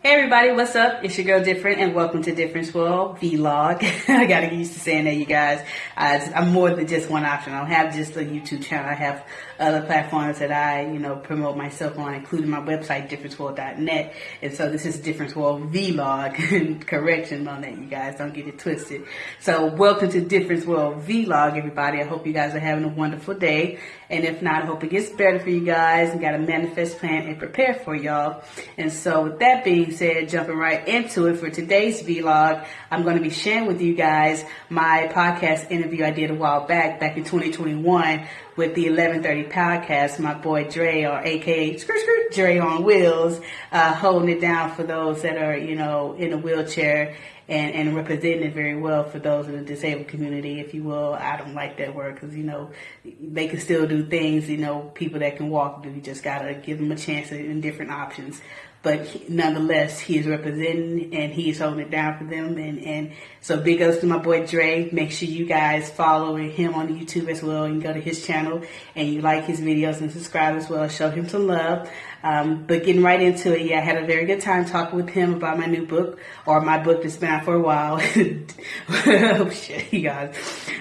Hey everybody, what's up? It's your girl Different and welcome to Difference World Vlog. I gotta get used to saying that you guys. Uh, I'm more than just one option. I don't have just a YouTube channel. I have other platforms that I, you know, promote myself on, including my website, differenceworld.net. And so this is Difference World Vlog. Correction on that, you guys. Don't get it twisted. So welcome to Difference World Vlog, everybody. I hope you guys are having a wonderful day. And if not, I hope it gets better for you guys and got a manifest plan and prepare for y'all. And so with that being said, jumping right into it for today's vlog, I'm going to be sharing with you guys my podcast interview I did a while back, back in 2021 with the 1130 podcast. My boy Dre, or AKA Skirt Skirt Dre on Wheels, uh, holding it down for those that are, you know, in a wheelchair and, and representing it very well for those in the disabled community, if you will. I don't like that word because, you know, they can still do things, you know, people that can walk do. You just got to give them a chance and different options. But he, nonetheless, he is representing and he is holding it down for them. And, and so big ups to my boy Dre. Make sure you guys follow him on YouTube as well. and go to his channel and you like his videos and subscribe as well. Show him some love. Um, but getting right into it, yeah, I had a very good time talking with him about my new book or my book that's been out for a while. oh shit, you guys.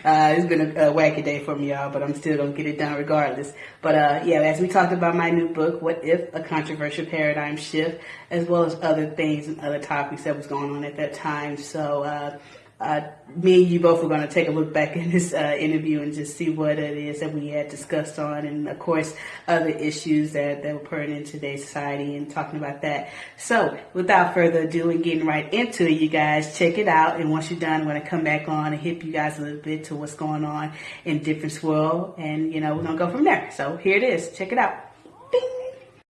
Uh, it's been a, a wacky day for me, y'all, but I'm still gonna get it done regardless. But uh, yeah, as we talked about my new book, What If? A Controversial Paradigm Shift, as well as other things and other topics that was going on at that time. So, uh, uh, me and you both are going to take a look back in this uh, interview and just see what it is that we had discussed on, and of course, other issues that, that were pertinent in today's society and talking about that. So, without further ado and getting right into it, you guys, check it out. And once you're done, I'm going to come back on and hip you guys a little bit to what's going on in Difference World, and you know, we're going to go from there. So, here it is. Check it out.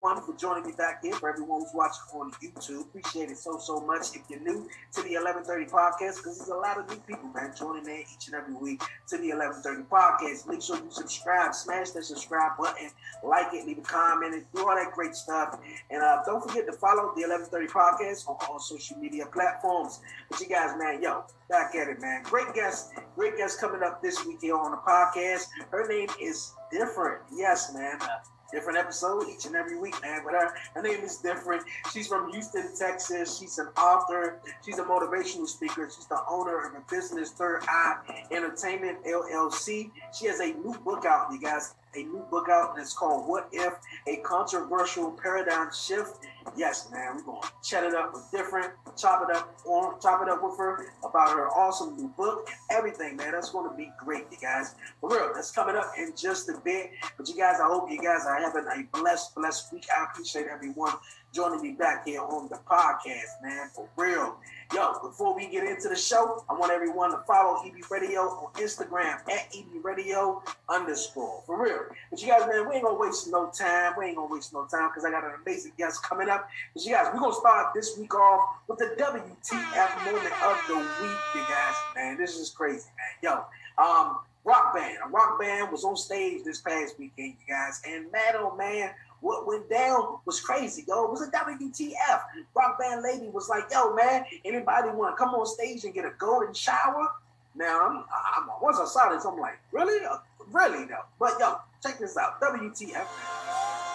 Everyone for joining me back here. For everyone who's watching on YouTube, appreciate it so so much. If you're new to the 1130 podcast, because there's a lot of new people, man, joining in each and every week to the 1130 podcast. Make sure you subscribe, smash that subscribe button, like it, leave a comment, and do all that great stuff. And uh, don't forget to follow the 1130 podcast on all social media platforms. But you guys, man, yo, back at it, man. Great guest, great guest coming up this week here on the podcast. Her name is different. Yes, man. Uh, different episode each and every week, man. But her, her name is different. She's from Houston, Texas. She's an author. She's a motivational speaker. She's the owner of a business, Third Eye Entertainment LLC. She has a new book out, you guys. A new book out, and it's called "What If: A Controversial Paradigm Shift." Yes, man, we're gonna chat it up with different, chop it up on, chop it up with her about her awesome new book, everything, man. That's gonna be great, you guys. For real, that's coming up in just a bit. But you guys, I hope you guys are having a blessed, blessed week. I appreciate everyone joining me back here on the podcast, man. For real. Yo, before we get into the show, I want everyone to follow EB Radio on Instagram at EB Radio underscore. For real. But you guys, man, we ain't gonna waste no time. We ain't gonna waste no time because I got an amazing guest coming up. But you guys, we're gonna start this week off with the WTF moment of the week, you guys. Man, this is crazy, man. Yo, um, rock band. A rock band was on stage this past weekend, you guys. And man, oh man, what went down was crazy, yo. It was a WTF. Rock band lady was like, yo, man, anybody want to come on stage and get a golden shower? Now, I'm, I'm, once I saw this, I'm like, really? Uh, really, though. But, yo, check this out. WTF.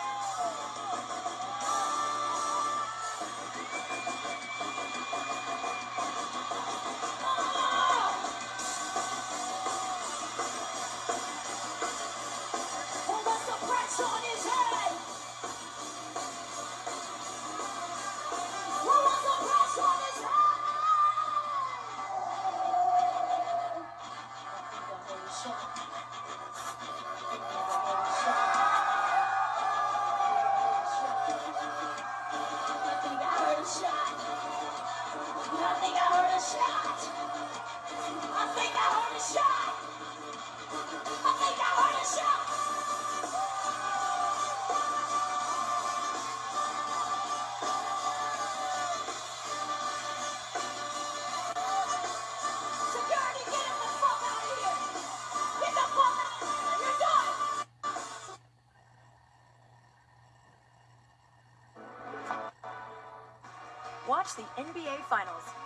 Watch the NBA Finals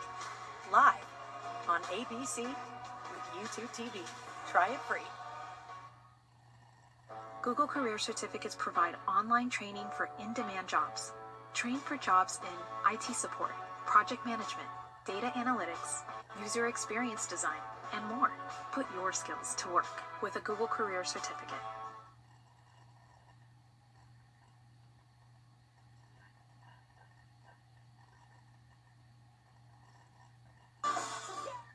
on with YouTube TV. Try it free. Google Career Certificates provide online training for in-demand jobs. Train for jobs in IT support, project management, data analytics, user experience design, and more. Put your skills to work with a Google Career Certificate.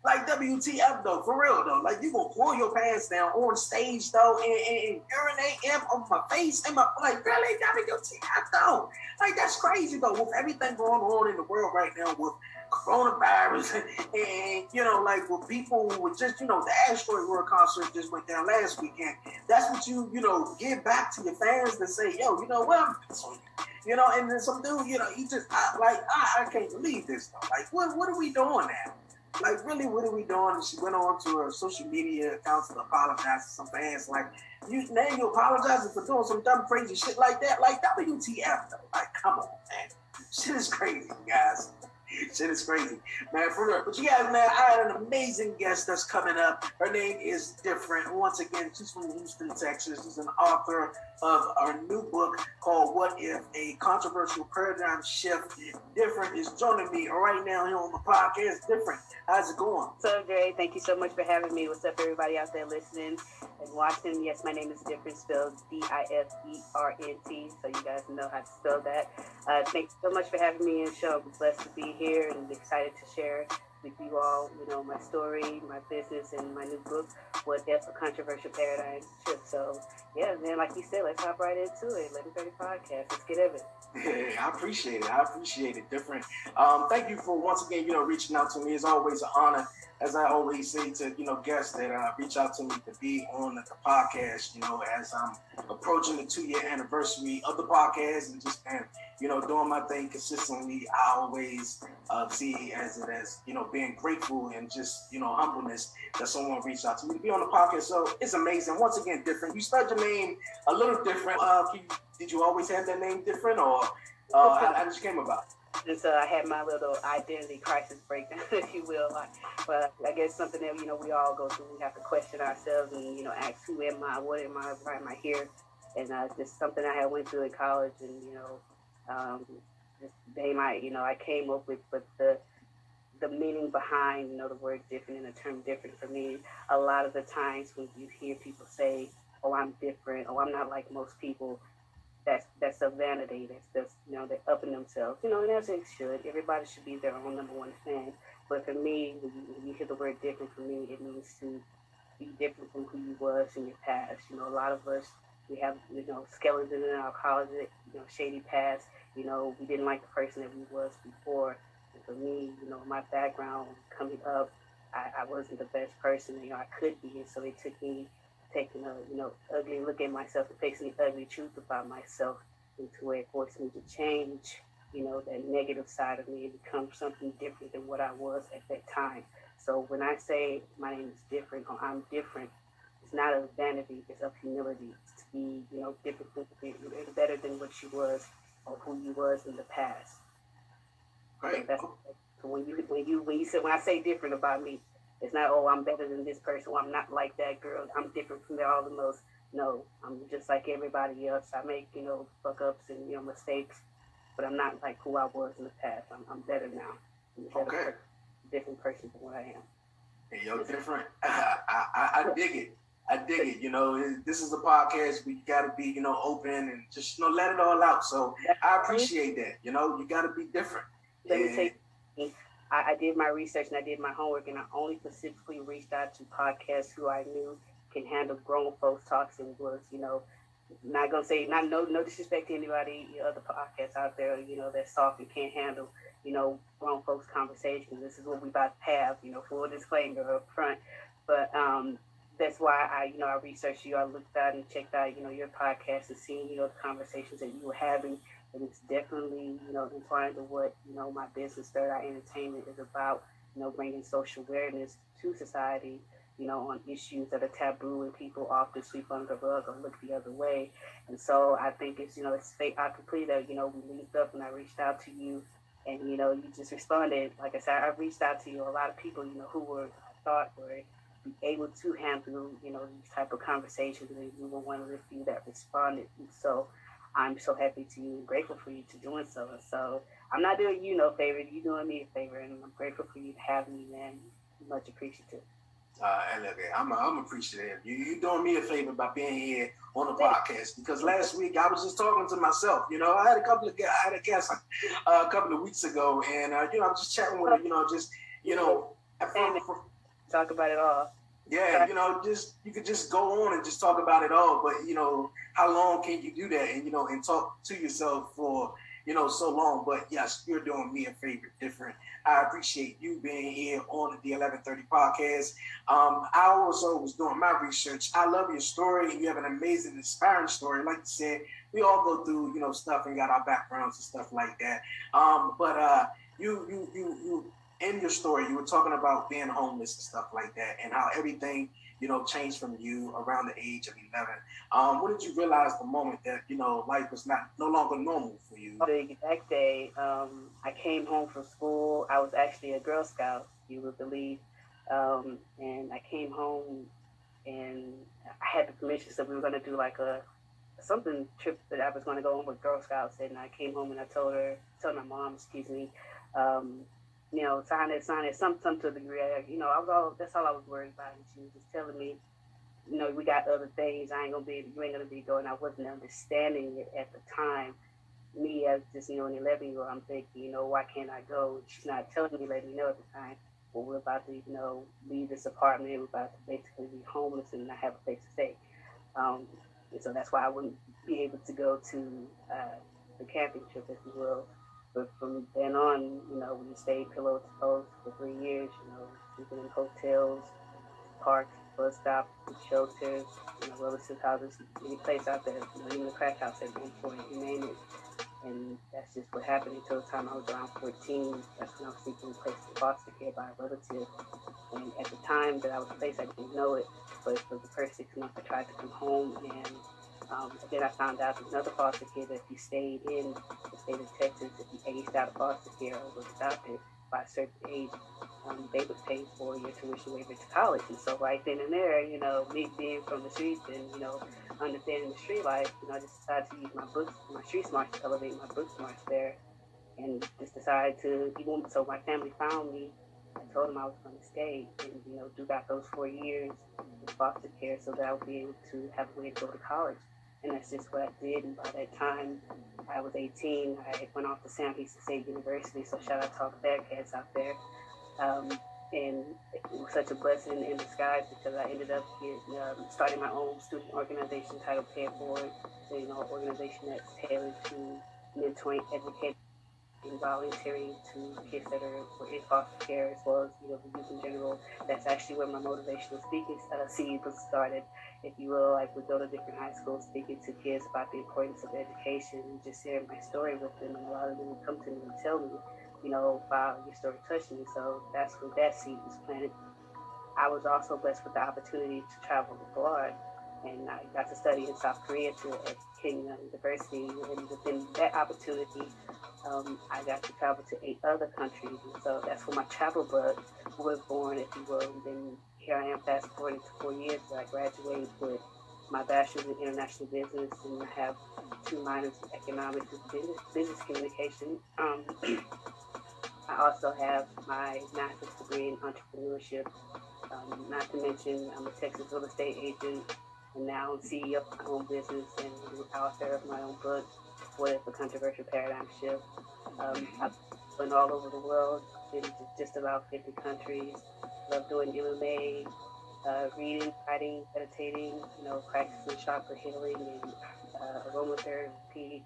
Like WTF though, for real though. Like you gonna pull your pants down on stage though and, and, and urinate in on my face and my like really WTF though. Like that's crazy though. With everything going on in the world right now with coronavirus and, and you know like with people with just you know the Astroworld concert just went down last weekend. That's what you you know give back to your fans to say yo you know what you know and then some dude you know he just I, like I, I can't believe this though. Like what what are we doing now? Like really what are we doing? And she went on to her social media accounts to apologize to some fans. Like, you now you apologizing for doing some dumb crazy shit like that. Like WTF though. Like, come on, man. Shit is crazy, guys. Shit is crazy, man. For real. But you guys, man, I had an amazing guest that's coming up. Her name is different. Once again, she's from Houston, Texas. She's an author of our new book called "What If: A Controversial Paradigm Shift." Different is joining me right now here on the podcast. Different. How's it going? So, Jay, thank you so much for having me. What's up, everybody out there listening and watching? Yes, my name is Different, spelled D I F E R N T, so you guys know how to spell that. Uh, thank you so much for having me the show. I'm blessed to be here and excited to share with you all, you know, my story, my business, and my new book, What If a Controversial Paradigm Shift. So, yeah, man, like you said, let's hop right into it. 1130 Podcast. Let's get at it. I appreciate it. I appreciate it. Different. Um, thank you for once again, you know, reaching out to me. It's always an honor, as I always say to you know guests that uh, reach out to me to be on the, the podcast. You know, as I'm approaching the two year anniversary of the podcast and just and you know doing my thing consistently. I always uh, see as it as you know being grateful and just you know humbleness that someone reached out to me to be on the podcast. So it's amazing. Once again, different. You spelled your name a little different. Uh, did you always have that name different, or uh, how, how did you came about? And so I had my little identity crisis breakdown, if you will. Like, but I guess something that you know we all go through. We have to question ourselves and you know ask, who am I? What am I? Why am I here? And uh, just something I had went through in college, and you know, um, just they might, you know, I came up with, but the the meaning behind you know the word different and the term different for me. A lot of the times when you hear people say, "Oh, I'm different," "Oh, I'm not like most people," that's that's a vanity. That's that's you know they're upping themselves. You know, and as it should. Everybody should be their own number one fan. But for me, when you, when you hear the word different, for me, it means to be different from who you was in your past. You know, a lot of us we have you know skeletons in our closet. You know, shady past. You know, we didn't like the person that we was before. And for me, you know, my background coming up, I, I wasn't the best person you know I could be, and so it took me taking a you know ugly look at myself and facing the ugly truth about myself into where it forced me to change you know that negative side of me and become something different than what I was at that time. So when I say my name is different or I'm different, it's not of vanity, it's of humility. It's to be you know different, better than what you was or who you was in the past. Right. So when you when you when you say when I say different about me, it's not, oh, I'm better than this person. I'm not like that girl. I'm different from all the most. No, I'm just like everybody else. I make, you know, fuck ups and, you know, mistakes, but I'm not like who I was in the past. I'm, I'm better now. I'm better Okay. person, different person than what I am. Hey, yo, different. I, I, I dig it. I dig it. You know, this is a podcast. We got to be, you know, open and just, you know, let it all out. So I appreciate that. You know, you got to be different. Let me take. I, I did my research and I did my homework, and I only specifically reached out to podcasts who I knew can handle grown folks talks and was, you know, not gonna say not no no disrespect to anybody you know, other podcasts out there, you know, that's soft and can't handle, you know, grown folks conversations. This is what we about to have, you know, full disclaimer up front. But um that's why I, you know, I researched you. I looked out and checked out, you know, your podcast and seeing, you know, the conversations that you were having and it's definitely you know inclined to what you know my business third eye entertainment is about you know bringing social awareness to society you know on issues that are taboo and people often sweep under the rug or look the other way. And so i think it's you know it's fate I optically that you know we linked up and i reached out to you and you know you just responded. Like i said i reached out to you. A lot of people you know who were i thought were able to handle you know these type of conversations and you were one of the few that responded. And so I'm so happy to you and grateful for you to doing so. And So I'm not doing you no favor, you doing me a favor, and I'm grateful for you to have me, man. Much appreciative. Uh, and look, I'm, I'm appreciative. You, you doing me a favor by being here on the podcast because last week I was just talking to myself. You know, I had a couple of I had a guest uh, a couple of weeks ago, and uh, you know, I'm just chatting with her. You know, just you know, from, from, talk about it all. Yeah, you know, just you could just go on and just talk about it all, but you know, how long can you do that? And you know, and talk to yourself for you know so long. But yes, you're doing me a favor, different. I appreciate you being here on the 1130 podcast. Um, I also was doing my research. I love your story. You have an amazing, inspiring story. Like you said, we all go through, you know, stuff and got our backgrounds and stuff like that. Um, but uh, you, you, you, you, in your story, you were talking about being homeless and stuff like that, and how everything you know, changed from you around the age of 11. Um, what did you realize the moment that, you know, life was not no longer normal for you? The exact day um, I came home from school, I was actually a Girl Scout, you would believe. Um, and I came home and I had the permission, so we were going to do like a something trip that I was going to go on with Girl Scouts. And I came home and I told her, told my mom, excuse me, um, you know, sign it, sign it, some, some to the degree. You know, I was all, that's all I was worried about. And she was just telling me, you know, we got other things. I ain't gonna be, you ain't gonna be going. I wasn't understanding it at the time. Me as just, you know, an 11 year old, I'm thinking, you know, why can't I go? She's not telling me, letting me know at the time. Well, we're about to, you know, leave this apartment. We're about to basically be homeless and not have a place to stay. Um, and so that's why I wouldn't be able to go to uh, the camping trip, if you will. But from then on, you know, we stayed pillow to post for three years, you know, sleeping in hotels, parks, bus stops, shelters, you know, relative houses, any place out there, you know, even the crack house at one point, you name it. And that's just what happened until the time I was around 14. That's when I was seeking placed in foster care by a relative. And at the time that I was placed, I didn't know it, but for the first six months, I tried to come home and um, then I found out another foster care that you stayed in state of Texas, if you aged out of foster care or was adopted by a certain age, um, they would pay for your tuition waiver to college. And so right then and there, you know, me being from the streets and, you know, understanding the street life, you know, I just decided to use my books, my street smarts to elevate my book smarts there and just decided to, even so my family found me, I told them I was going to stay and, you know, do that those four years in foster care so that I would be able to have a way to go to college and that's just what I did. And by that time, I was 18. I went off to Sam Houston State University, so shout out to all the Bearcats out there. Um, and it was such a blessing in disguise because I ended up getting, um, starting my own student organization titled Pay Forward, so, you know, organization that's tailored to mentoring, educating, and volunteering to kids that are in foster care as well as you know the youth in general. That's actually where my motivational speaking uh, seed was started if you will, like we go to different high schools speaking to kids about the importance of education and just sharing my story with them. And a lot of them would come to me and tell me, you know, wow, your story touched me. So that's where that seed was planted. I was also blessed with the opportunity to travel abroad. And I got to study in South Korea to, at Kenya University. And within that opportunity, um, I got to travel to eight other countries. And so that's where my travel bug was born, if you will. And then here I am fast forwarding to four years I graduated with my bachelor's in international business and I have two minors in economics and business, business communication. Um, I also have my master's degree in entrepreneurship. Um, not to mention, I'm a Texas real estate agent and now I'm CEO of my own business and author of my own book, What if a Controversial Paradigm Shift. Um, I've been all over the world, in just about 50 countries love doing MMA, uh, reading, writing, meditating, you know, practicing chakra healing and uh, aromatherapy,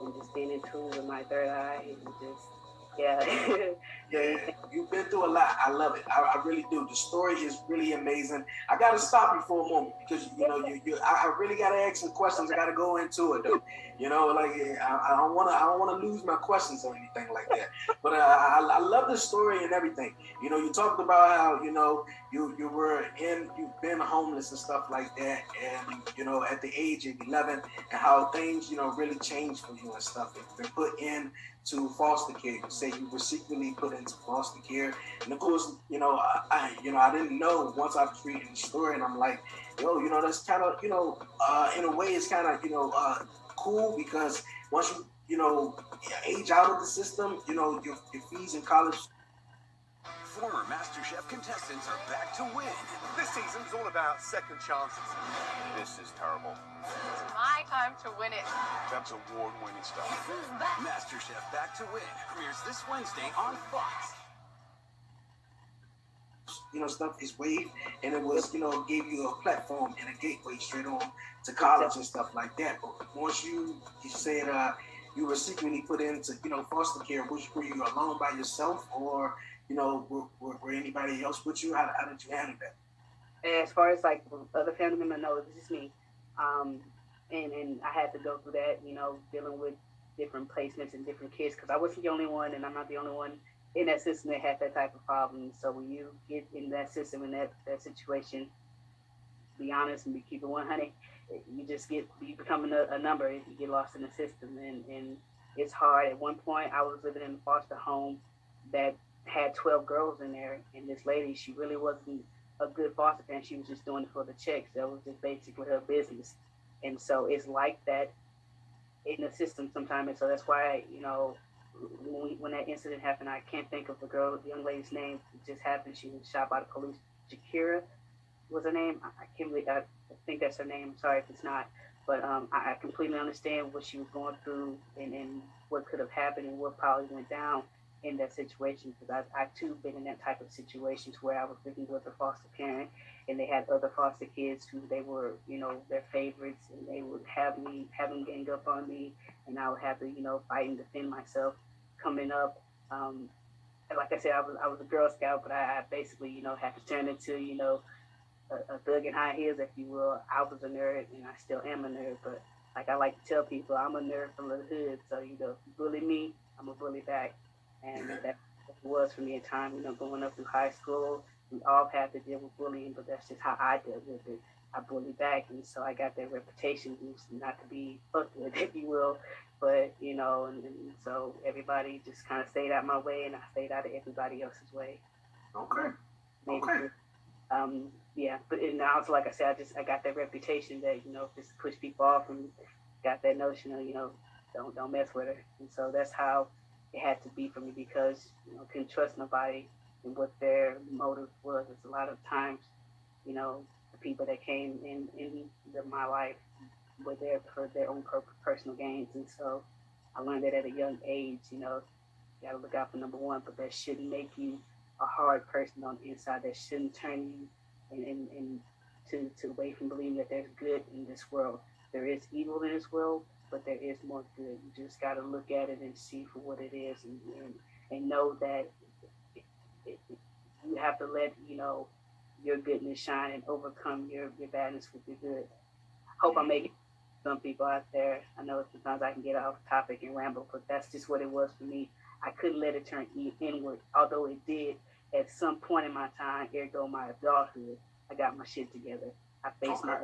and just being in tune with my third eye and just yeah. yeah, you've been through a lot. I love it. I, I, really do. The story is really amazing. I got to stop you for a moment because you know you, you I, really got to ask some questions. I got to go into it though. You know, like I, I don't want to I don't want to lose my questions or anything like that. But uh, I, I love the story and everything. You know, you talked about how you know you you were in you've been homeless and stuff like that, and you know at the age of 11, and how things you know really changed for you and stuff. Been put in to foster care. You say you were secretly put into foster care, and of course, you know, I, I you know, I didn't know once I was reading the story, and I'm like, yo, you know, that's kind of, you know, uh, in a way, it's kind of, you know, uh, cool because once you you know age out of the system, you know your, your fees in college Former MasterChef contestants are back to win. This season's all about second chances. This is terrible. It's my time to win it. That's award-winning stuff. MasterChef Back to Win premieres this Wednesday on Fox. you know, stuff is waived, and it was, you know, gave you a platform and a gateway straight on to college and stuff like that. But once you, you said uh, you were secretly put into, you know, foster care, which were you alone by yourself, or you know, were, were, were anybody else with you? How, how did you handle that? As far as like other family members, no, this is me. Um, and and I had to go through that, you know, dealing with different placements and different kids because I wasn't the only one, and I'm not the only one in that system that had that type of problem. So when you get in that system in that that situation, be honest and be keep it 100, you just get you become a, a number. You get lost in the system, and and it's hard. At one point, I was living in a foster home that had 12 girls in there, and this lady, she really wasn't a good foster parent. She was just doing it for the checks. That was just basically her business. And so it's like that in the system sometimes. And so that's why, you know, when, we, when that incident happened, I can't think of the girl, the young lady's name. It just happened. She was shot by the police. Jakira was her name. I, I can't I, I think that's her name. I'm sorry if it's not. But um, I, I completely understand what she was going through and, and what could have happened and what probably went down in that situation because I've, I've too been in that type of situations where I was living with a foster parent and they had other foster kids who they were, you know, their favorites and they would have me, have them gang up on me and I would have to, you know, fight and defend myself coming up. Um, like I said, I was, I was a Girl Scout, but I, I basically, you know, had to turn into, you know, a, a thug in high heels, if you will. I was a nerd and I still am a nerd, but like I like to tell people, I'm a nerd from the hood. So, you know, bully me, I'm a bully back and that was for me at time. You know, going up through high school, we all had to deal with bullying, but that's just how I dealt with it. I bullied back, and so I got that reputation not to be fucked with, if you will. But you know, and, and so everybody just kind of stayed out my way, and I stayed out of everybody else's way. Okay. Maybe Okay. um, yeah, but and also, like I said, I just I got that reputation that you know just push people off and got that notion of you know don't don't mess with her, and so that's how it had to be for me because you know couldn't trust nobody and what their motive was. It's a lot of times, you know, the people that came in in the, my life were there for their own per- personal gains, and so I learned that at a young age. You know, you got to look out for number one, but that shouldn't make you a hard person on the inside. That shouldn't turn you and and, and to to away from believing that there's good in this world. There is evil in this world, but there is more good. You just got to look at it and see for what it is, and and, and know that it, it, you have to let you know your goodness shine and overcome your your badness with your good. Hope I'm making some people out there. I know sometimes I can get off topic and ramble, but that's just what it was for me. I couldn't let it turn inward, although it did at some point in my time, ergo my adulthood. I got my shit together. I faced my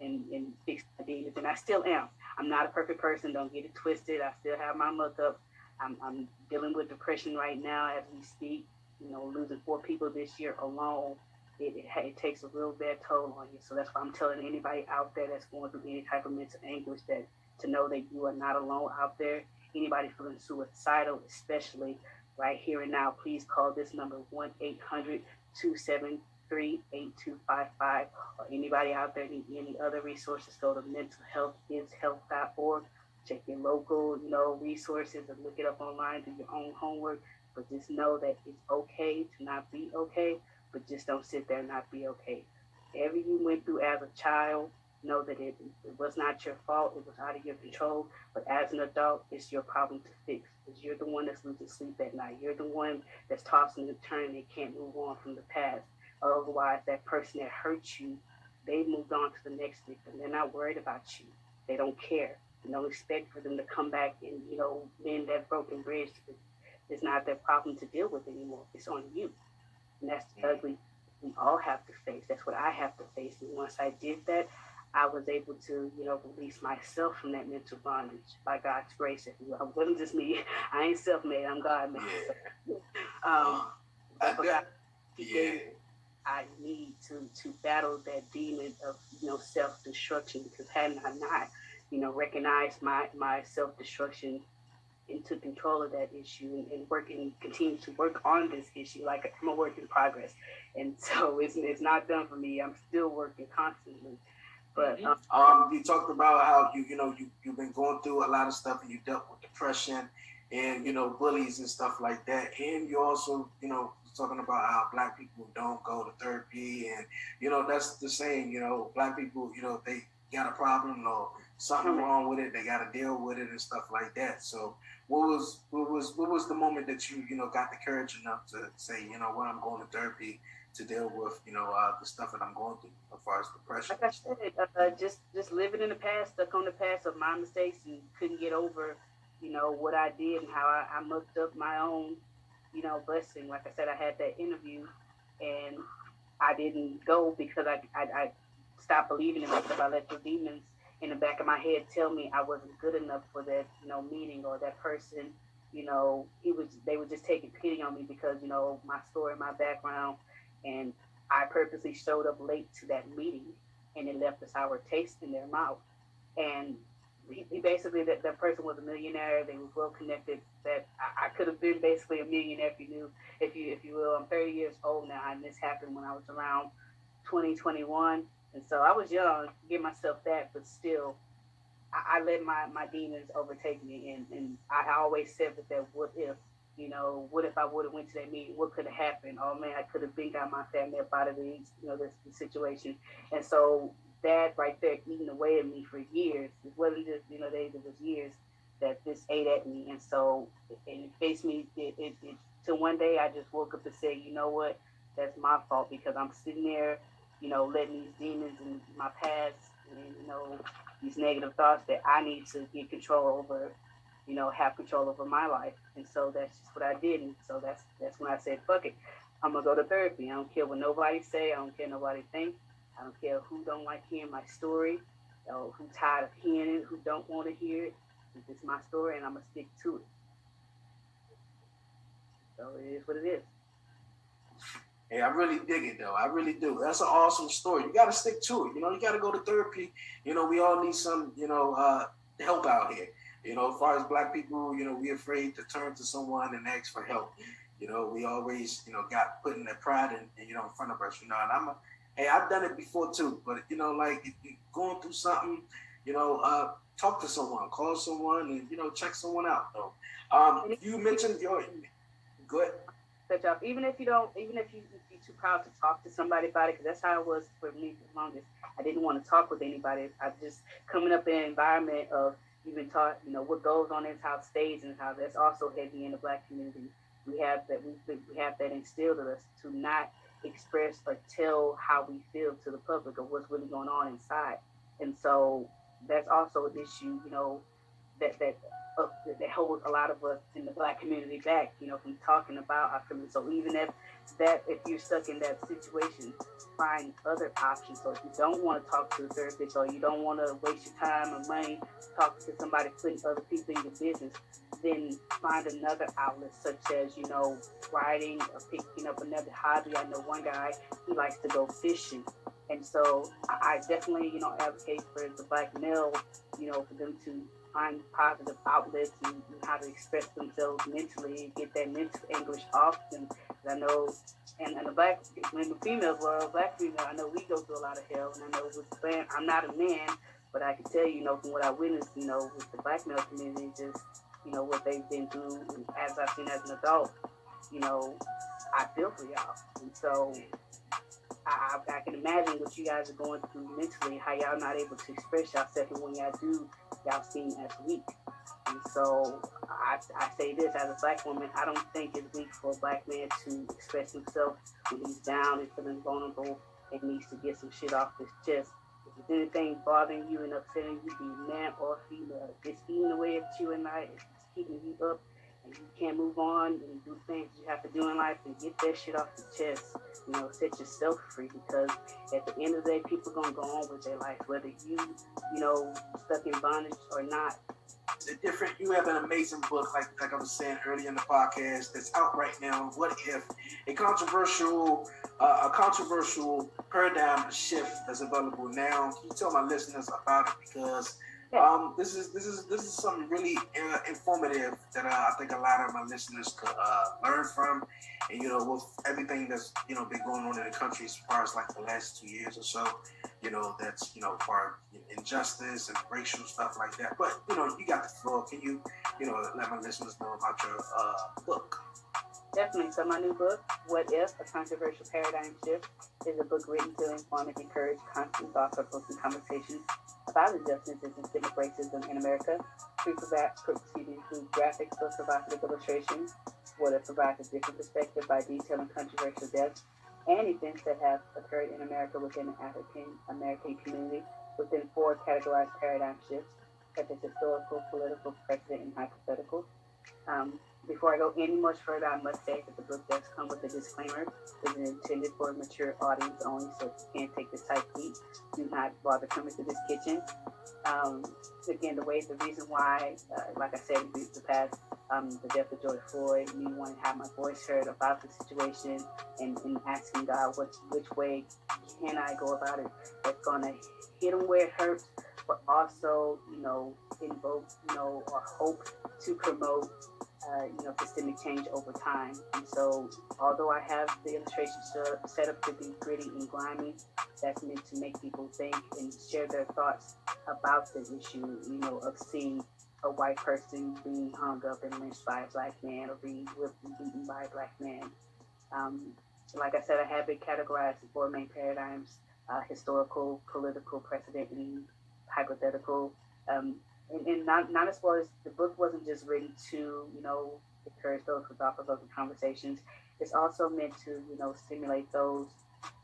and, and fixed my demons, and I still am. I'm not a perfect person. Don't get it twisted. I still have my up. I'm, I'm dealing with depression right now as we speak. You know, losing four people this year alone, it, it, it takes a real bad toll on you. So that's why I'm telling anybody out there that's going through any type of mental anguish that to know that you are not alone out there. Anybody feeling suicidal, especially right here and now, please call this number 1 800 273 8255. Or anybody out there need any other resources, go to mentalhealthishealth.org. Check your local, you know, resources and look it up online, do your own homework. But just know that it's okay to not be okay, but just don't sit there and not be okay. Whatever you went through as a child, know that it, it was not your fault, it was out of your control. But as an adult, it's your problem to fix. Because you're the one that's losing sleep at night. You're the one that's tossing and turning and can't move on from the past. Otherwise, that person that hurt you, they moved on to the next victim. They're not worried about you. They don't care. You don't expect for them to come back and, you know, mend that broken bridge. It's not their problem to deal with anymore. It's on you. And that's the ugly we all have to face. That's what I have to face. And once I did that, I was able to, you know, release myself from that mental bondage by God's grace. If you. It wasn't just me. I ain't self-made. I'm God-made. Um, I- that- God, yeah. Gave I need to to battle that demon of you know self destruction because had I not, you know, recognized my, my self destruction and took control of that issue and, and work and continue to work on this issue. Like I'm a work in progress. And so it's, it's not done for me. I'm still working constantly. But um, Um, you talked about how you, you know, you, you've been going through a lot of stuff and you dealt with depression and, you know, bullies and stuff like that. And you also, you know, talking about how black people don't go to therapy and, you know, that's the saying, you know, black people, you know, they got a problem or something wrong with it, they got to deal with it and stuff like that. So what was, what was, what was the moment that you, you know, got the courage enough to say, you know what, I'm going to therapy to deal with, you know, uh, the stuff that I'm going through as far as depression. like I said, uh, just just living in the past, stuck on the past of my mistakes, and couldn't get over, you know, what I did and how I, I mucked up my own, you know, blessing. Like I said, I had that interview, and I didn't go because I I, I stopped believing in myself. I let the demons in the back of my head tell me I wasn't good enough for that, you know, meeting or that person. You know, he was they were just taking pity on me because you know my story, my background, and I purposely showed up late to that meeting and it left a sour taste in their mouth. And he, basically, that, that person was a millionaire. They was well connected. That I, I could have been basically a millionaire if you knew, if you if you will. I'm 30 years old now, and this happened when I was around 2021. and so I was young, give myself that, but still, I, I let my, my demons overtake me. And, and I always said with that what if, you know, what if I would have went to that meeting? What could have happened? Oh man, I could have been got my family up out of these, you know, this, this situation. And so that right there eating away at me for years. It wasn't just, you know, days, it was years that this ate at me. And so it, it faced me it, it, it one day I just woke up and said, you know what, that's my fault because I'm sitting there, you know, letting these demons in my past and you know, these negative thoughts that I need to get control over you know, have control over my life. And so that's just what I did. And so that's that's when I said, fuck it. I'm gonna go to therapy. I don't care what nobody say. I don't care nobody think. I don't care who don't like hearing my story, or who tired of hearing it, who don't want to hear it. It's my story, and I'm gonna stick to it. So it is what it is. Hey, I really dig it though. I really do. That's an awesome story. You got to stick to it. You know, you got to go to therapy. You know, we all need some, you know, uh, help out here. You know, as far as black people, you know, we afraid to turn to someone and ask for help. You know, we always, you know, got putting that pride in, you know, in front of us. You know, and I'm a, hey, I've done it before too. But you know, like if you're going through something, you know, uh, talk to someone, call someone, and you know, check someone out. Though, um, you mentioned your good. Off, even if you don't, even if you be too proud to talk to somebody about it, because that's how it was for me for the longest. I didn't want to talk with anybody. I just coming up in an environment of you've been taught, you know, what goes on in house stays in how That's also heavy in the black community. We have that we we have that instilled in us to not express or tell how we feel to the public of what's really going on inside. And so that's also an issue, you know, that that uh, that holds a lot of us in the black community back, you know, from talking about our community. So even if that if you're stuck in that situation, find other options. So if you don't want to talk to a therapist or you don't want to waste your time or money talking to somebody putting other people in your business, then find another outlet such as, you know, writing or picking up another hobby. I know one guy, he likes to go fishing. And so I definitely, you know, advocate for the black male, you know, for them to find positive outlets and, how to express themselves mentally get that mental anguish off. And I know, and, and the black, in the female world, black female, I know we go through a lot of hell. And I know with the I'm not a man, but I can tell you, you know, from what I witnessed, you know, with the black male community, just, you know, what they've been through and as I've seen as an adult, you know, I feel for y'all. And so I, I, can imagine what you guys are going through mentally, how y'all not able to express yourself, and when y'all do, y'all seen as weak. And so I, I say this as a black woman, I don't think it's weak for a black man to express himself when he's down and feeling vulnerable and needs to get some shit off his chest. If there's anything bothering you and upsetting you, be man or female, if it's eating away at you if it's keeping you up, and you can't move on and do things you have to do in life and get that shit off your chest. You know, set yourself free because at the end of the day, people gonna go on with their life, whether you, you know, stuck in bondage or not. The different. You have an amazing book, like like I was saying earlier in the podcast, that's out right now. What if a controversial, uh, a controversial paradigm shift that's available now? Can you tell my listeners about it because Um, this is this is this is something really uh, informative that uh, I think a lot of my listeners could uh, learn from, and you know, with everything that's you know been going on in the country as far as like the last two years or so, you know, that's you know, for injustice and racial stuff like that. But you know, you got the floor. Can you, you know, let my listeners know about your uh, book? Definitely. So my new book, What If? A Controversial Paradigm Shift, is a book written to inform and encourage constant thought provoking conversations about injustices and systemic racism in America. Me, through graphic, so provocative illustrations, what it provides a different perspective by detailing controversial deaths and events that have occurred in America within the African American community within four categorized paradigm shifts, such as historical, political, precedent, and hypothetical. Um, before I go any much further, I must say that the book does come with a disclaimer. It is intended for a mature audience only, so if you can't take the type heat, do not bother coming to this kitchen. Um, again, the way, the reason why, uh, like I said in the past, um, the death of George Floyd, me wanting to have my voice heard about the situation and, and asking God, what, which way can I go about it that's going to hit them where it hurts, but also, you know, invoke, you know, or hope to promote uh, you know, systemic change over time. And so, although I have the illustration set up to be gritty and grimy, that's meant to make people think and share their thoughts about the issue, you know, of seeing a white person being hung up and lynched by a black man or being whipped and beaten by a black man. Um, like I said, I have it categorized in four main paradigms uh, historical, political, precedent, and hypothetical. Um, and, and not not as far as the book wasn't just written to you know encourage those with thought-provoking conversations. It's also meant to you know stimulate those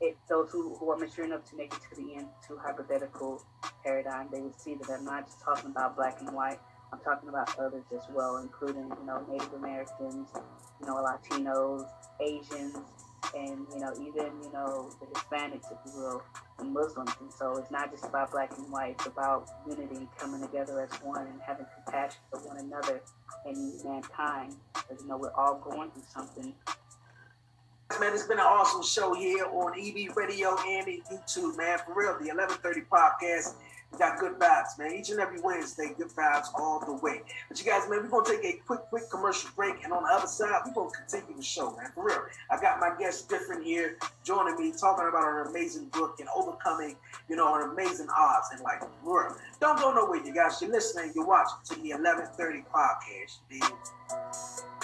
it, those who, who are mature enough to make it to the end to hypothetical paradigm. They would see that I'm not just talking about black and white. I'm talking about others as well, including you know Native Americans, you know Latinos, Asians, and you know even you know the Hispanics, if you will, and Muslims. And so it's not just about black and white; it's about unity, coming together as one, and having compassion for one another and mankind. Because you know we're all going through something. Man, it's been an awesome show here on EB Radio and YouTube, man. For real, the 1130 podcast we got good vibes, man. Each and every Wednesday, good vibes all the way. But you guys, man, we're gonna take a quick, quick commercial break, and on the other side, we're gonna continue the show, man. For real. I got my guest different here joining me, talking about an amazing book and overcoming, you know, an amazing odds and like real. Don't go nowhere, you guys. You're listening, you're watching to the 1130 podcast, dude.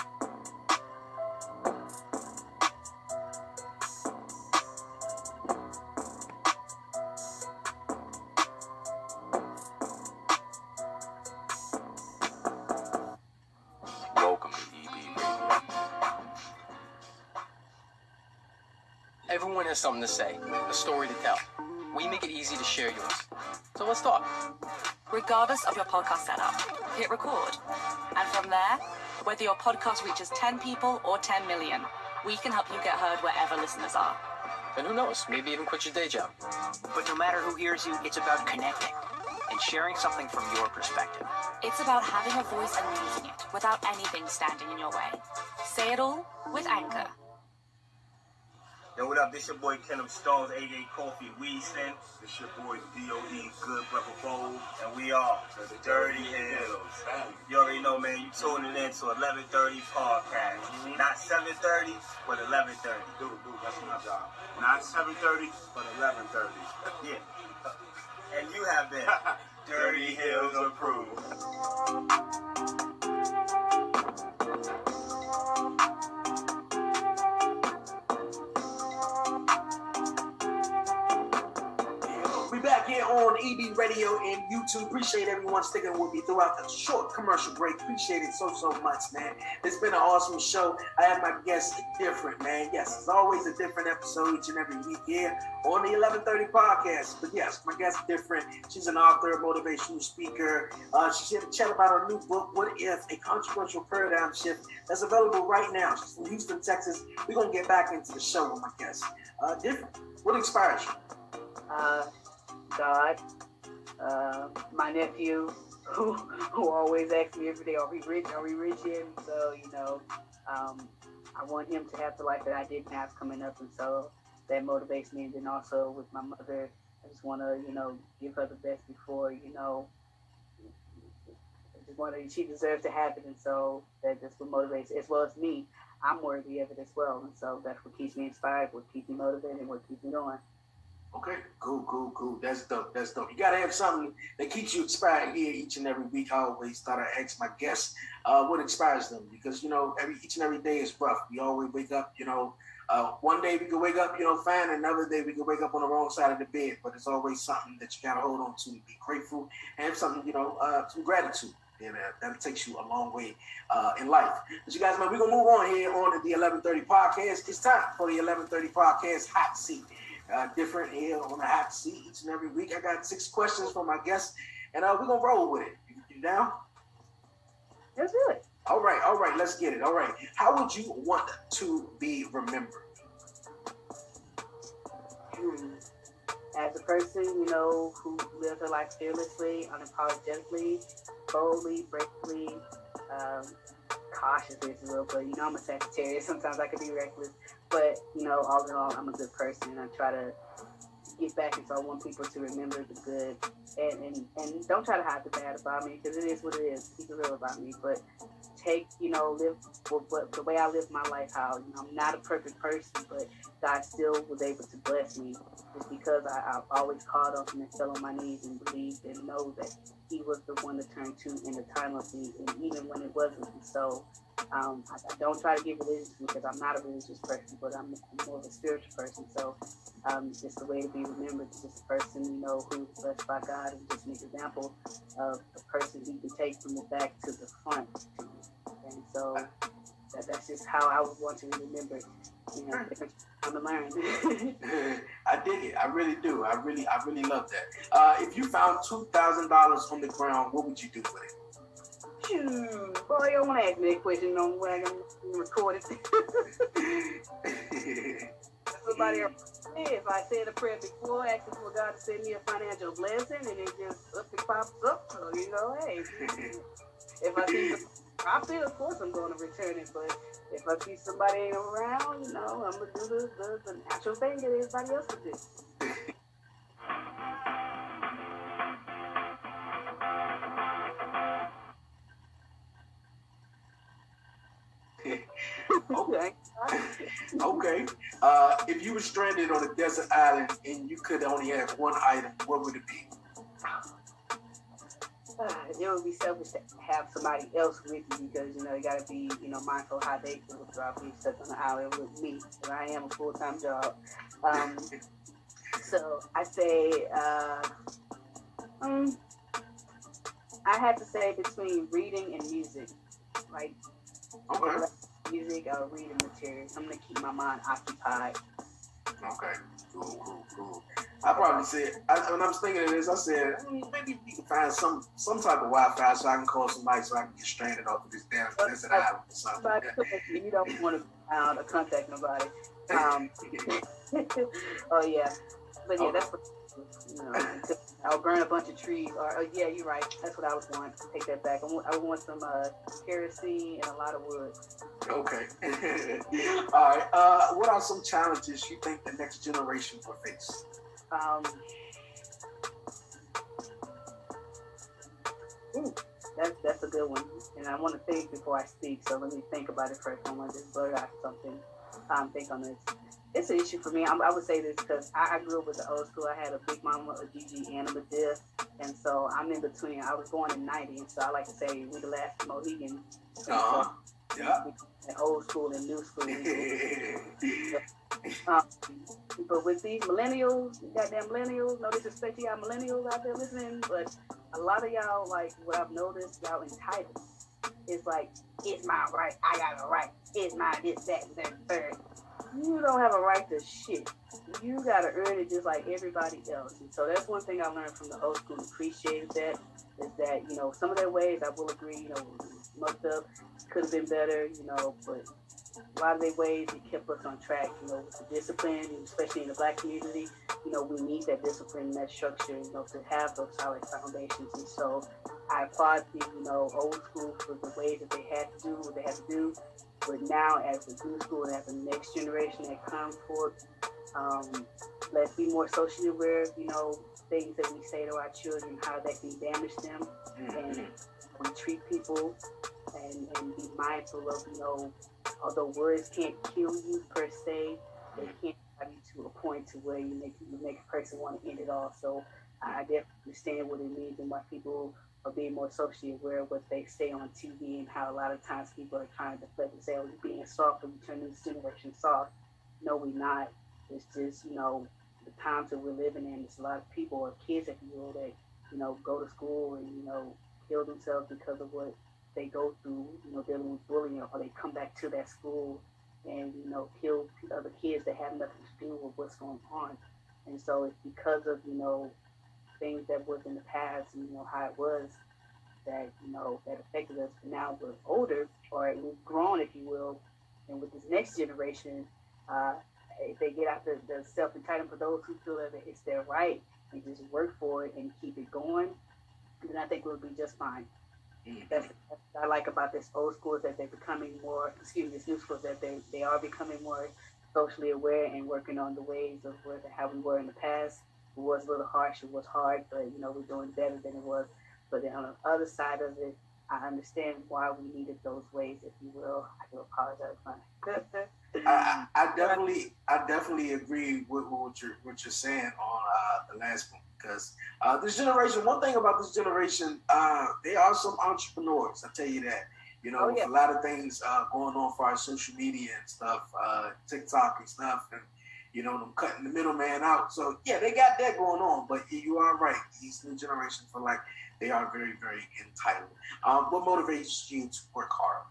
Has something to say, a story to tell. We make it easy to share yours. So let's talk. regardless of your podcast setup. Hit record. And from there, whether your podcast reaches 10 people or 10 million, we can help you get heard wherever listeners are. And who knows, maybe even quit your day job. But no matter who hears you, it's about connecting and sharing something from your perspective. It's about having a voice and using it without anything standing in your way. Say it all with Anchor. Up? This your boy Kenneth Stones, 88 Coffee Weaston. This your boy D.O.E. Good Brother Bold. And we are the Dirty Hills. You already know, man, you tuning in to 1130 podcast. Not 730, but 1130. Dude, dude, that's my job. Not 730, but 1130. yeah. And you have been Dirty Hills approved. On EB Radio and YouTube. Appreciate everyone sticking with me throughout the short commercial break. Appreciate it so so much, man. It's been an awesome show. I have my guests different, man. Yes, it's always a different episode each and every week here on the 1130 podcast. But yes, my guest different. She's an author, motivational speaker. Uh, she's here to chat about her new book, What If? A Controversial Paradigm Shift, that's available right now. She's from Houston, Texas. We're gonna get back into the show with my guest. Uh, different. What inspires you? Uh, God, uh, my nephew, who who always asks me every day, "Are we rich? Are we rich yet?" And so you know, um, I want him to have the life that I didn't have coming up, and so that motivates me. And then also with my mother, I just want to you know give her the best before you know wanted, she deserves to have it, and so that just what motivates, as well as me. I'm worthy of it as well, and so that's what keeps me inspired, what keeps me motivated, what keeps me going. Okay, cool, cool, cool. That's dope. That's dope. You gotta have something that keeps you inspired here each and every week. I always thought I ask my guests uh, what inspires them because you know every each and every day is rough. We always wake up, you know. Uh, one day we can wake up, you know, fine. Another day we can wake up on the wrong side of the bed. But it's always something that you gotta hold on to, be grateful, and something, you know, uh, some gratitude. And uh, that takes you a long way uh, in life. But you guys, man, we're gonna move on here on to the 11:30 podcast. It's time for the 11:30 podcast hot seat uh, different here on the hot seat each and every week. I got six questions for my guests, and uh, we're gonna roll with it. You, you down? Let's do it. All right, all right, let's get it. All right, how would you want to be remembered? Hmm. As a person, you know, who lives her life fearlessly, unapologetically, boldly, bravely, um, cautiously, as well. But you know, I'm a Sagittarius. Sometimes I can be reckless. But you know, all in all, I'm a good person, and I try to get back. And so I want people to remember the good, and and, and don't try to hide the bad about me because it is what it is. Keep it real about me, but take you know live with what, the way I live my life. How you know I'm not a perfect person, but God still was able to bless me just because I, I've always called on Him and fell on my knees and believed and know that He was the one to turn to in the time of need, and even when it wasn't. So um, I, I, don't try to get religious because I'm not a religious person, but I'm, more of a spiritual person. So um, just a way to be remembered, just a person, you know, who's blessed by God and just an example of a person who can take from the back to the front. And so that, that's just how I would want to be remembered. You know, different time to learn. I dig it. I really do. I really, I really love that. Uh, if you found two thousand dollars on the ground, what would you do with it? Shoot, boy, you don't want to ask me a question on where I'm recorded. Somebody else, if I said a prayer before, asking for God to send me a financial blessing, and it just up and pops up, so you know, hey, if I see the profit, of course I'm going to return it. But if I see somebody around, you know, I'm gonna do the, the, the natural thing that everybody else would do. okay. okay. Uh, if you were stranded on a desert island and you could only have one item, what would it be? It would be selfish to have somebody else with you because you know you got to be you know mindful how they feel about being stuck on the island with me because I am a full time job. Um, so I say, uh, um, I have to say between reading and music, like. Okay music or reading material. I'm gonna keep my mind occupied. Okay, cool, cool, cool. I probably said I, when I was thinking of this, I said mm, maybe we can find some some type of Wi-Fi so I can call somebody so I can get stranded off of this damn desert island or something. you don't want to find or contact nobody. Um, oh yeah, but yeah, okay. that's what I'll burn a bunch of trees. Or uh, yeah, you're right. That's what I was want. Take that back. I want, I want some uh, kerosene and a lot of wood. Okay. All right. Uh, what are some challenges you think the next generation will face? Um, ooh, that's that's a good one. And I want to think before I speak. So let me think about it first. I want to just blurt out something. Um, think on this it's an issue for me. I, I would say this because I, I, grew up with the old school. I had a big mama, a Gigi, and a Madea. And so I'm in between. I was born in 90, so I like to say we the last Mohegan. Uh-huh. Yeah. old school and new school. um, but with these millennials, goddamn millennials, no disrespect to y'all millennials out there listening, but a lot of y'all, like what I've noticed, y'all entitled. It's like, it's my right, I got a right, it's my this, that, and that, third you don't have a right to shit. You gotta earn it just like everybody else. And so that's one thing I learned from the old school. Appreciated that is that you know some of their ways I will agree. You know, mucked up, could have been better. You know, but a lot of their ways it kept us on track. You know, with the discipline, especially in the black community. You know, we need that discipline, and that structure. You know, to have those solid foundations. And so I applaud the you know old school for the ways that they had to do what they had to do but now, as the new school and as the next generation that comes forth, um, let's be more socially aware of, you know, things that we say to our children, how that can damage them. Mm-hmm. And we treat people and, and be mindful of, you know, although words can't kill you per se, they can't have you to a point to where you make you make a person want to end it all. So I definitely understand what it means and why people are being more socially aware of what they say on TV and how a lot of times people are trying to deflect and say, oh, you're being soft and we turn this generation soft. No, we're not. It's just, you know, the times that we're living in, there's a lot of people or kids, if you will, that, you know, go to school and, you know, kill themselves because of what they go through, you know, dealing with bullying, or they come back to that school and, you know, kill other kids that have nothing to do with what's going on. And so it's because of, you know, things that was in the past and, you know, how it was that, you know, that affected us. But now we're older or we've grown, if you will. And with this next generation, uh, if they get out the, the self-entitlement for those who feel that it's their right and just work for it and keep it going, then I think we'll be just fine. That's, that's what I like about this old school is that they're becoming more, excuse me, this new school is that they, they are becoming more socially aware and working on the ways of where, how we were in the past. It was a little harsh, it was hard, but you know, we're doing better than it was. But then on the other side of it, I understand why we needed those ways, if you will. I do apologize. I, I definitely, I definitely agree with, what you're what you're saying on uh, the last one because uh, this generation. One thing about this generation, uh, they are some entrepreneurs. I tell you that. You know, Oh, yeah. with a lot of things uh, going on for our social media and stuff, uh, TikTok and stuff, and you know, them cutting the middleman out. So yeah, they got that going on. But you are right. These new generations feel like they are very, very entitled. Um, what motivates you to work hard?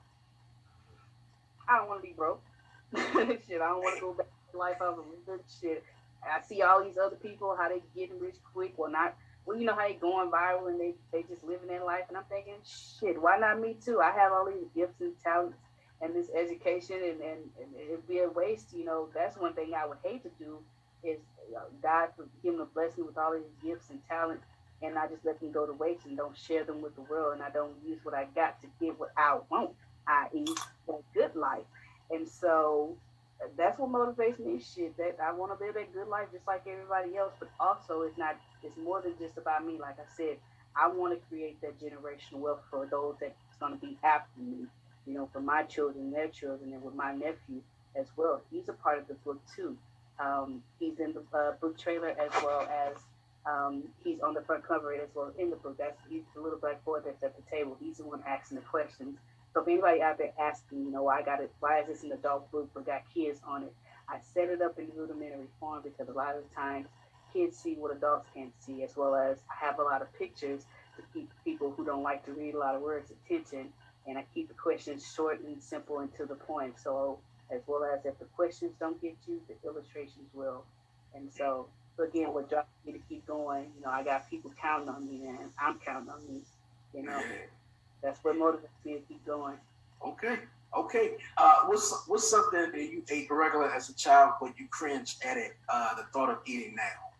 I don't want to be broke. shit, I don't want to go back to life I was living. Shit, I see all these other people how they getting rich quick. Well, not well, you know how they going viral and they they just living their life. And I'm thinking, shit, why not me too? I have all these gifts and talents and this education, and and, and it'd be a waste. You know, that's one thing I would hate to do is uh, God for giving a blessing with all these gifts and talent. And I just let them go to waste and don't share them with the world, and I don't use what I got to get what I want, i.e., a good life. And so uh, that's what motivates me. Shit, that I want to live a good life just like everybody else. But also, it's not. It's more than just about me. Like I said, I want to create that generational wealth for those that's going to be after me. You know, for my children, their children, and with my nephew as well. He's a part of the book too. Um, he's in the uh, book trailer as well as um, he's on the front cover as well in the book. That's he's the little black boy that's at the table. He's the one asking the questions. So if anybody out there asking, you know, why I got it, why is this an adult book but got kids on it? I set it up in rudimentary form because a lot of times kids see what adults can't see, as well as I have a lot of pictures to keep people who don't like to read a lot of words attention, and I keep the questions short and simple and to the point. So as well as if the questions don't get you, the illustrations will. And so, again, what drives me to keep going, you know, I got people counting on me, and I'm counting on me. You know, that's what motivates me to keep going. Okay. Okay. Uh, what's what's something that you ate regular as a child, but you cringe at it, uh, the thought of eating now?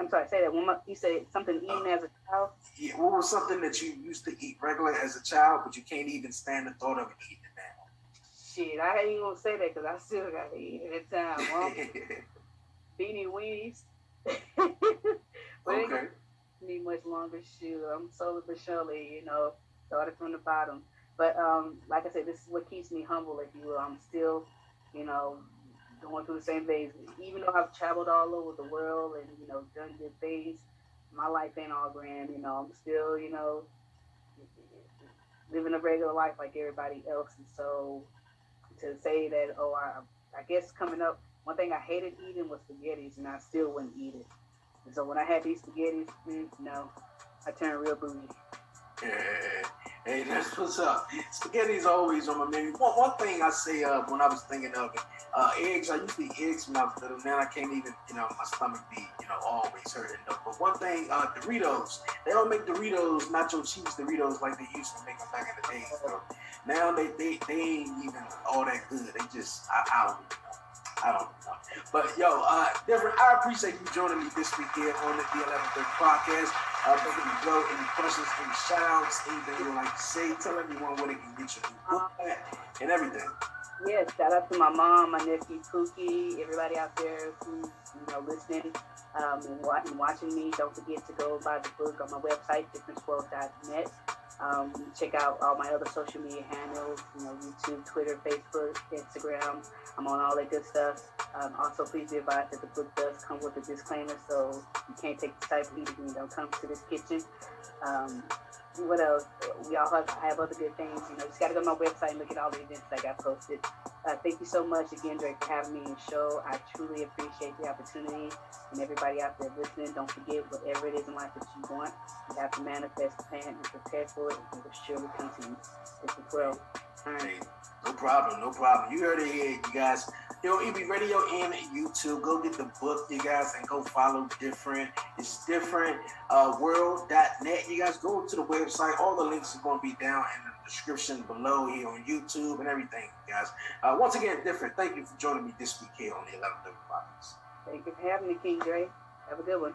I'm sorry, say that one more. You said something eating as a child. Yeah, what was something that you used to eat regular as a child, but you can't even stand the thought of eating it now? Shit, I ain't even gonna say that because I still gotta eat it at time. Well, beanie weenies. Okay. need much longer. Shoot, I'm slowly but surely, you know, started from the bottom. But um, like I said, this is what keeps me humble, if you will. I'm still, you know, going through the same things. Even though I've traveled all over the world and you know done good things, my life ain't all grand. You know, I'm still, you know, living a regular life like everybody else. And so to say that, oh, I, I guess coming up, one thing I hated eating was spaghettis, and I still wouldn't eat it. And so when I had these spaghettis, mm, no, I turned real bougie. Hey, that's what's up. Spaghetti's always on my menu. One, one thing I say uh, when I was thinking of it, uh, eggs. I used to eat eggs when I was little. Now I can't even, you know, my stomach be, you know, always hurting. But one thing, uh, Doritos. They don't make Doritos, nacho cheese Doritos like they used to make them back in the day. Now they, they, they ain't even all that good. They just, I, I don't know. Don't. But yo, uh, different. I appreciate you joining me this week here on the D1130 podcast. Uh, before you go, any questions, any shout outs, anything you like to say, tell everyone where they can get your book at and everything. Yeah, shout out to my mom, my nephew Pookie, everybody out there who's you know listening um, and watching me. Don't forget to go buy the book on my website, differenceworld.net. Um, check out all my other social media handles, you know, YouTube, Twitter, Facebook, Instagram. I'm on all that good stuff. Um, also, please be advised that the book does come with a disclaimer, so you can't take the type of eating you don't come to this kitchen. Um, what else? We all have, I have other good things. You know, just got to go to my website and look at all the events that got posted. Uh, thank you so much again, Drake, for having me on the show. I truly appreciate the opportunity. And everybody out there listening, don't forget whatever it is in life that you want, you have to manifest plan and prepare for it, it will surely come to you. It's the 12. Hey, no problem, no problem. You heard it here, you guys. Yo, EB Radio and YouTube. Go get the book, you guys, and go follow different. It's different uh, world.net. You guys go to the website. All the links are going to be down in the description below here on YouTube and everything, guys. Uh, once again, different. Thank you for joining me this week here on the 11th Podcast. Thank you for having me, King Dre. Have a good one.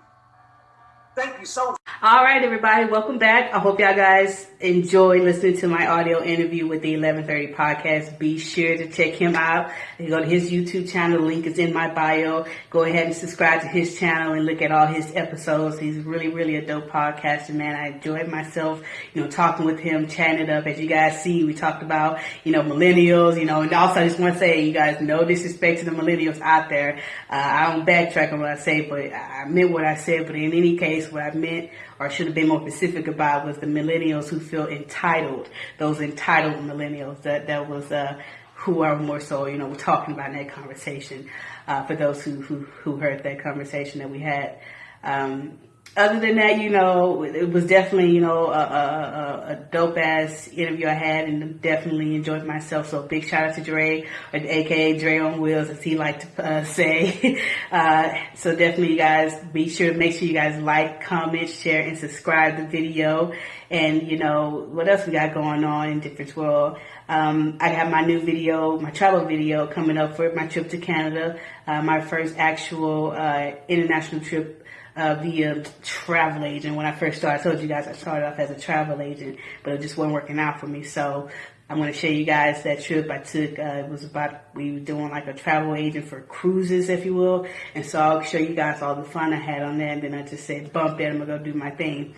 Thank you so much. All right, everybody, welcome back. I hope y'all guys enjoy listening to my audio interview with the 1130 podcast. Be sure to check him out. You go to his YouTube channel. The link is in my bio. Go ahead and subscribe to his channel and look at all his episodes. He's really, really a dope podcaster, man. I enjoyed myself, you know, talking with him, chatting it up. As you guys see, we talked about, you know, millennials, you know, and also I just want to say, you guys, no disrespect to the millennials out there. Uh, I don't backtrack on what I say, but I meant what I said. But in any case, what I meant or should have been more specific about was the millennials who feel entitled, those entitled millennials. That that was uh, who are more so, you know, we're talking about in that conversation. Uh, for those who, who who heard that conversation that we had. Um, other than that, you know, it was definitely, you know, a, a, a dope ass interview I had and definitely enjoyed myself. So big shout out to Dre, or aka Dre on Wheels, as he liked to uh, say. uh, so definitely guys be sure to make sure you guys like, comment, share, and subscribe the video. And, you know, what else we got going on in Difference World? Um, I have my new video, my travel video coming up for my trip to Canada, uh, my first actual, uh, international trip uh, via travel agent. When I first started, I told you guys I started off as a travel agent, but it just wasn't working out for me. So I'm going to show you guys that trip I took. Uh, it was about, we were doing like a travel agent for cruises, if you will. And so I'll show you guys all the fun I had on that. And then I just said, bump that, I'm going to go do my thing.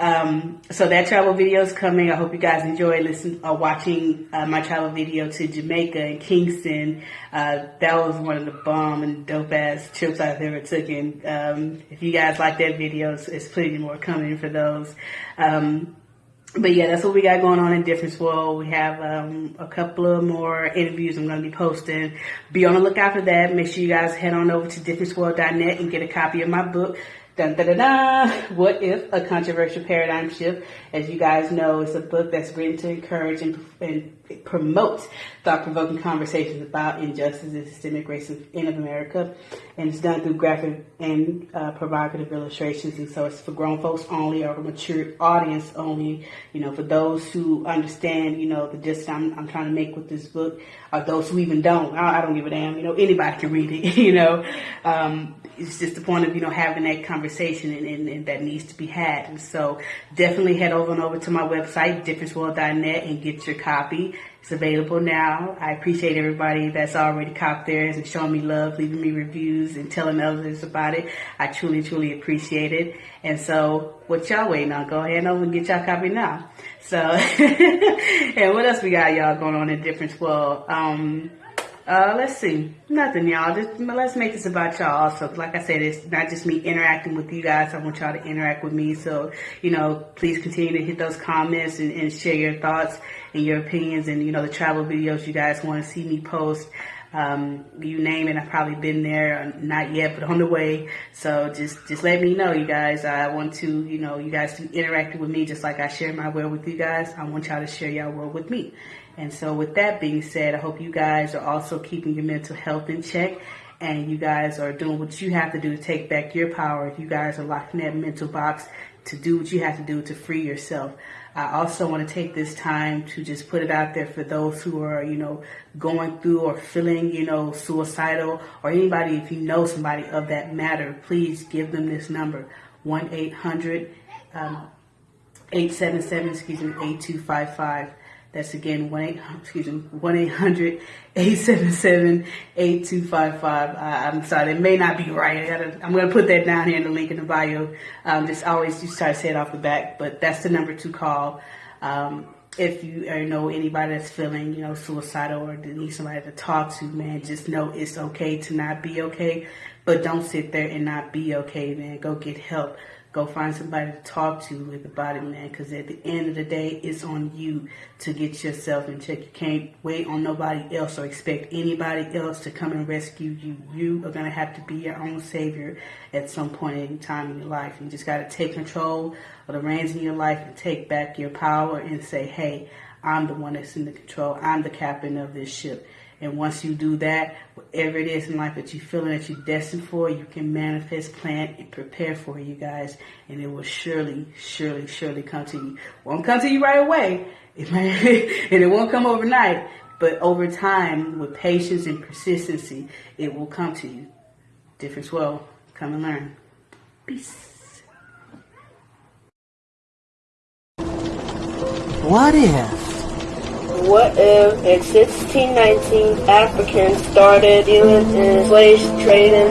Um, so that travel video is coming. I hope you guys enjoy listening uh, watching uh, my travel video to Jamaica and Kingston. Uh, that was one of the bomb and dope ass trips I've ever taken. Um, if you guys like that video, it's, it's plenty more coming for those. Um, but yeah, that's what we got going on in Difference World. We have um, a couple of more interviews I'm going to be posting. Be on the lookout for that. Make sure you guys head on over to differenceworld.net and get a copy of my book, Dun, da, da, da. What if a controversial paradigm shift? As you guys know, it's a book that's written to encourage and, and promote thought-provoking conversations about injustice and systemic racism in America, and it's done through graphic and uh, provocative illustrations. And so it's for grown folks only or a mature audience only. You know, for those who understand, you know, the gist I'm, I'm trying to make with this book, or those who even don't. I, I don't give a damn. You know, anybody can read it. You know. Um, it's just the point of you know having that conversation and, and, and, that needs to be had. And so definitely head over and over to my website differenceworld.net and get your copy. It's available now. I appreciate everybody that's already copped theirs and showing me love, leaving me reviews and telling others about it. I truly, truly appreciate it. And so what y'all waiting on? Go ahead and over and get y'all copy now. So, and what else we got y'all going on in Difference World? Um, uh, let's see. Nothing, y'all. Just let's make this about y'all also. Like I said, it's not just me interacting with you guys. I want y'all to interact with me. So, you know, please continue to hit those comments and, and share your thoughts and your opinions and, you know, the travel videos you guys want to see me post. Um, you name it, I've probably been there, not yet, but on the way. So just, just let me know, you guys. I want to, you know, you guys to interact with me just like I share my world with you guys. I want y'all to share y'all world with me. And so with that being said, I hope you guys are also keeping your mental health in check and you guys are doing what you have to do to take back your power. You guys are locked in that mental box to do what you have to do to free yourself. I also want to take this time to just put it out there for those who are, you know, going through or feeling, you know, suicidal or anybody, if you know somebody of that matter, please give them this number, 1-800, um, 877, excuse me, 8255. That's again one eight excuse me one eight hundred eight seven seven eight two five five. I'm sorry, it may not be right. I am going to put that down here in the link in the bio. Um, just always just try to say it off the back, but that's the number to call. Um, if you uh, know anybody that's feeling, you know, suicidal or need somebody to talk to, man, just know it's okay to not be okay. But don't sit there and not be okay, man. Go get help. Go find somebody to talk to with about it, man. Because at the end of the day, it's on you to get yourself in check. You can't wait on nobody else or expect anybody else to come and rescue you. You are going to have to be your own savior at some point in time in your life. You just got to take control of the reins in your life and take back your power and say, hey, I'm the one that's in the control. I'm the captain of this ship. And once you do that, whatever it is in life that you're feeling that you're destined for, you can manifest, plan, and prepare for you guys. And it will surely, surely, surely come to you. Won't come to you right away. It and it won't come overnight. But over time, with patience and persistency, it will come to you. Difference well. Come and learn. Peace. What if? What if in 1619 Africans started dealing in slave trading?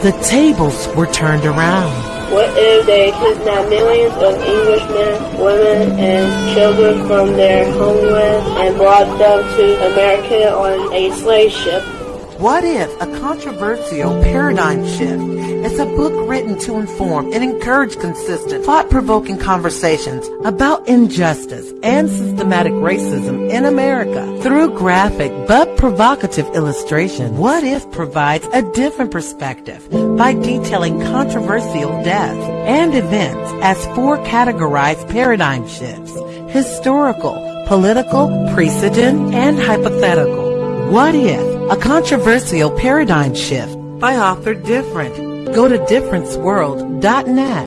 The tables were turned around. What if they kidnapped millions of Englishmen, women, and children from their homeland and brought them to America on a slave ship? What if a controversial paradigm shift It's a book written to inform and encourage consistent, thought-provoking conversations about injustice and systematic racism in America through graphic but provocative illustration? What if provides a different perspective by detailing controversial deaths and events as four categorized paradigm shifts, historical, political, precedent, and hypothetical. What if a controversial paradigm shift by author Different. Go to differenceworld.net